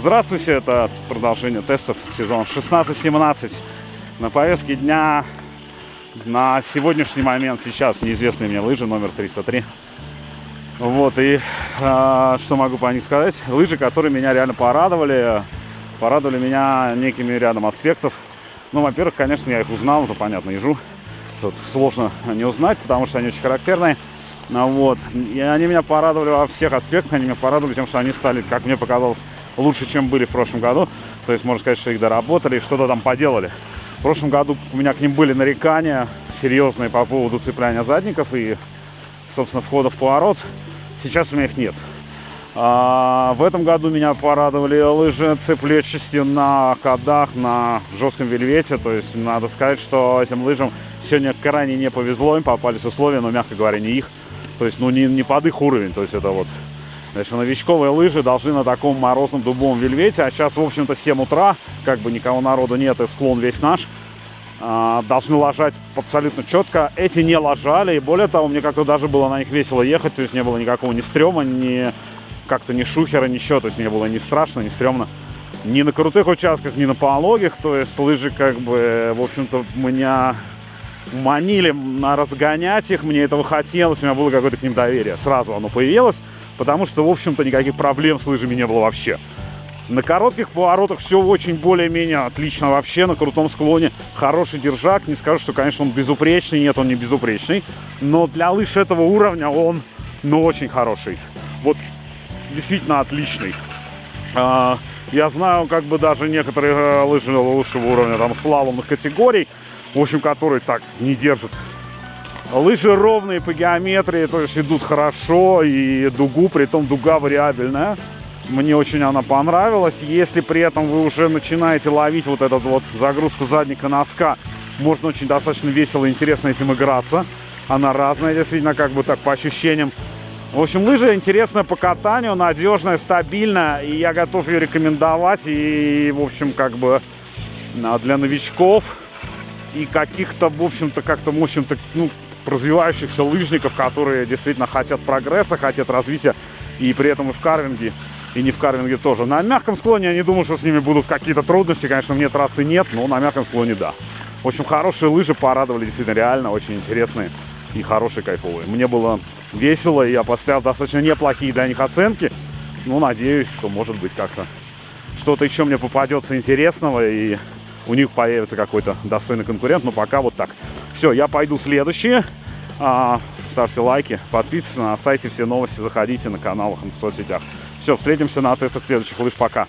Здравствуйте, это продолжение тестов сезон 16-17. На повестке дня на сегодняшний момент сейчас неизвестные мне лыжи номер 303. Вот, и э, что могу по них сказать? Лыжи, которые меня реально порадовали. Порадовали меня некими рядом аспектов. Ну, во-первых, конечно, я их узнал, это понятно, ежу. Тут сложно не узнать, потому что они очень характерные. Ну, вот. И они меня порадовали во всех аспектах. Они меня порадовали тем, что они стали, как мне показалось, лучше, чем были в прошлом году. То есть, можно сказать, что их доработали и что-то там поделали. В прошлом году у меня к ним были нарекания серьезные по поводу цепляния задников и, собственно, входа в поворот. Сейчас у меня их нет. А, в этом году меня порадовали лыжи цеплечестью на кадах, на жестком вельвете. То есть надо сказать, что этим лыжам сегодня крайне не повезло. Им попались условия, но, мягко говоря, не их. То есть, ну, не, не под их уровень. То есть это вот... Значит, новичковые лыжи должны на таком морозном дубовом вельвете. А сейчас, в общем-то, 7 утра. Как бы никого народу нет, и склон весь наш. А, должны ложать абсолютно четко. Эти не ложали. И более того, мне как-то даже было на них весело ехать. То есть не было никакого ни стрёма, ни как-то ни шухера, ничего. То есть мне было ни страшно, ни стрёмно. Ни на крутых участках, ни на пологих. То есть лыжи как бы, в общем-то, меня манили на разгонять их. Мне этого хотелось. У меня было какое-то к ним доверие. Сразу оно появилось. Потому что, в общем-то, никаких проблем с лыжами не было вообще. На коротких поворотах все очень более-менее отлично вообще. На крутом склоне хороший держак. Не скажу, что, конечно, он безупречный. Нет, он не безупречный. Но для лыж этого уровня он, ну, очень хороший. Вот действительно отличный. А, я знаю, как бы даже некоторые э, лыжи лучшего уровня, там, слаломных категорий, в общем, которые так не держат. Лыжи ровные по геометрии, то есть идут хорошо, и дугу, при том дуга вариабельная. Мне очень она понравилась. Если при этом вы уже начинаете ловить вот эту вот загрузку задника носка, можно очень достаточно весело и интересно этим играться. Она разная, действительно, как бы так по ощущениям. В общем, лыжа интересная по катанию, надежная, стабильная, и я готов ее рекомендовать. И, в общем, как бы а, для новичков и каких-то, в общем-то, как-то, в общем-то, ну, развивающихся лыжников, которые действительно хотят прогресса, хотят развития, и при этом и в карвинге, и не в карвинге тоже. На мягком склоне я не думаю, что с ними будут какие-то трудности. Конечно, мне трассы нет, но на мягком склоне да. В общем, хорошие лыжи порадовали действительно реально, очень интересные и хорошие, кайфовые. Мне было весело, и я поставил достаточно неплохие для них оценки. Ну, надеюсь, что, может быть, как-то что-то еще мне попадется интересного, и у них появится какой-то достойный конкурент. Но пока вот так. Все, я пойду следующие. А, ставьте лайки, подписывайтесь на сайте все новости, заходите на каналах, в соцсетях. Все, встретимся на тестах следующих лыж. Пока.